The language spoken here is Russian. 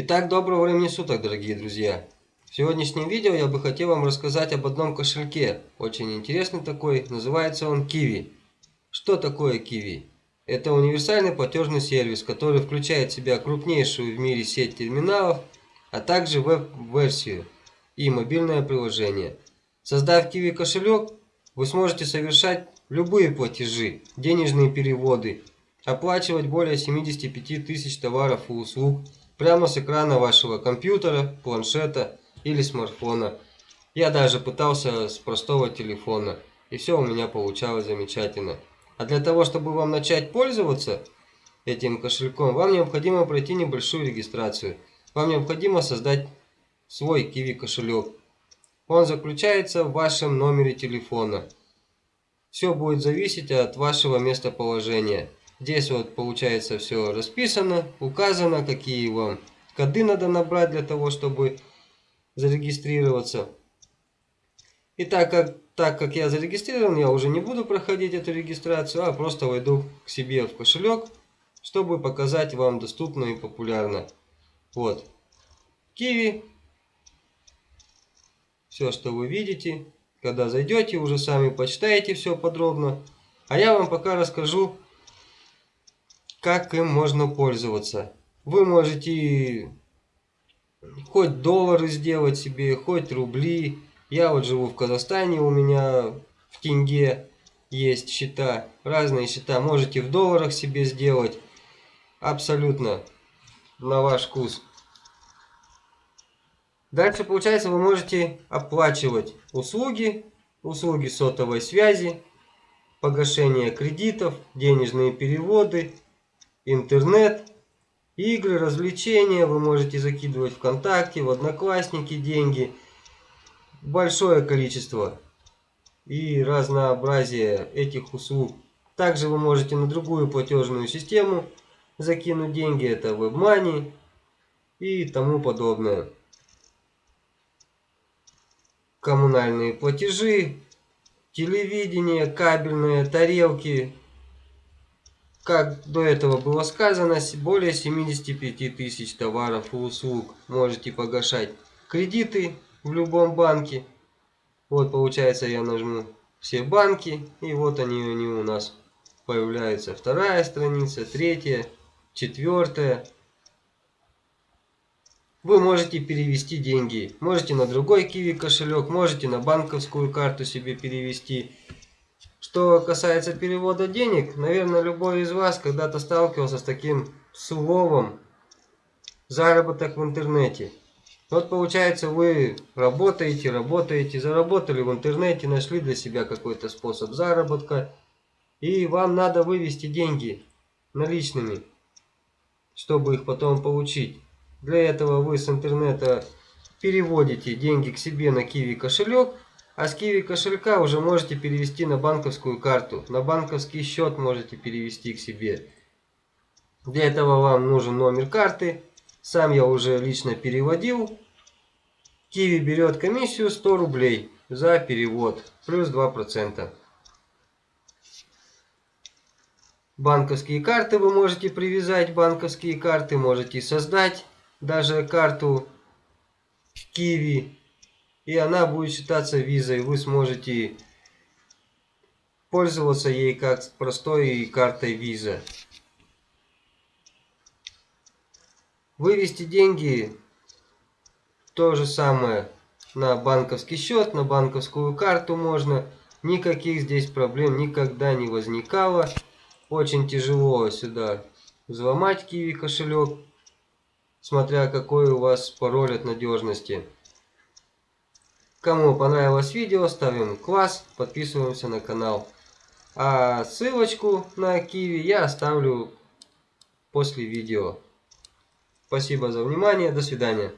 Итак, доброго времени суток, дорогие друзья! В сегодняшнем видео я бы хотел вам рассказать об одном кошельке. Очень интересный такой, называется он Kiwi. Что такое Kiwi? Это универсальный платежный сервис, который включает в себя крупнейшую в мире сеть терминалов, а также веб-версию и мобильное приложение. Создав Kiwi кошелек, вы сможете совершать любые платежи, денежные переводы, оплачивать более 75 тысяч товаров и услуг, прямо с экрана вашего компьютера, планшета или смартфона. Я даже пытался с простого телефона, и все у меня получалось замечательно. А для того, чтобы вам начать пользоваться этим кошельком, вам необходимо пройти небольшую регистрацию. Вам необходимо создать свой Kiwi кошелек. Он заключается в вашем номере телефона. Все будет зависеть от вашего местоположения. Здесь вот получается все расписано, указано, какие вам коды надо набрать для того, чтобы зарегистрироваться. И так как, так как я зарегистрирован, я уже не буду проходить эту регистрацию, а просто войду к себе в кошелек, чтобы показать вам доступно и популярно. Вот. Киви. Все, что вы видите. Когда зайдете, уже сами почитаете все подробно. А я вам пока расскажу, как им можно пользоваться. Вы можете хоть доллары сделать себе, хоть рубли. Я вот живу в Казахстане, у меня в тенге есть счета, разные счета. Можете в долларах себе сделать. Абсолютно на ваш вкус. Дальше, получается, вы можете оплачивать услуги, услуги сотовой связи, погашение кредитов, денежные переводы, интернет, игры, развлечения. Вы можете закидывать ВКонтакте, в Одноклассники деньги. Большое количество и разнообразие этих услуг. Также вы можете на другую платежную систему закинуть деньги. Это WebMoney и тому подобное. Коммунальные платежи, телевидение, кабельные, тарелки, как до этого было сказано, более 75 тысяч товаров и услуг можете погашать. Кредиты в любом банке. Вот получается я нажму все банки и вот они, они у нас появляются. Вторая страница, третья, четвертая. Вы можете перевести деньги. Можете на другой киви кошелек, можете на банковскую карту себе перевести. Что касается перевода денег, наверное, любой из вас когда-то сталкивался с таким словом заработок в интернете. Вот получается, вы работаете, работаете, заработали в интернете, нашли для себя какой-то способ заработка, и вам надо вывести деньги наличными, чтобы их потом получить. Для этого вы с интернета переводите деньги к себе на Kiwi кошелек, а с Kiwi кошелька уже можете перевести на банковскую карту. На банковский счет можете перевести к себе. Для этого вам нужен номер карты. Сам я уже лично переводил. Kiwi берет комиссию 100 рублей за перевод. Плюс 2%. Банковские карты вы можете привязать. Банковские карты можете создать. Даже карту Kiwi и она будет считаться визой. Вы сможете пользоваться ей как простой картой виза. Вывести деньги то же самое на банковский счет, на банковскую карту можно. Никаких здесь проблем никогда не возникало. Очень тяжело сюда взломать киви кошелек, смотря какой у вас пароль от надежности. Кому понравилось видео, ставим класс, подписываемся на канал. А ссылочку на Киви я оставлю после видео. Спасибо за внимание, до свидания.